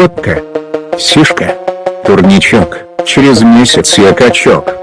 водка. Сишка. Турничок, через месяц я качок.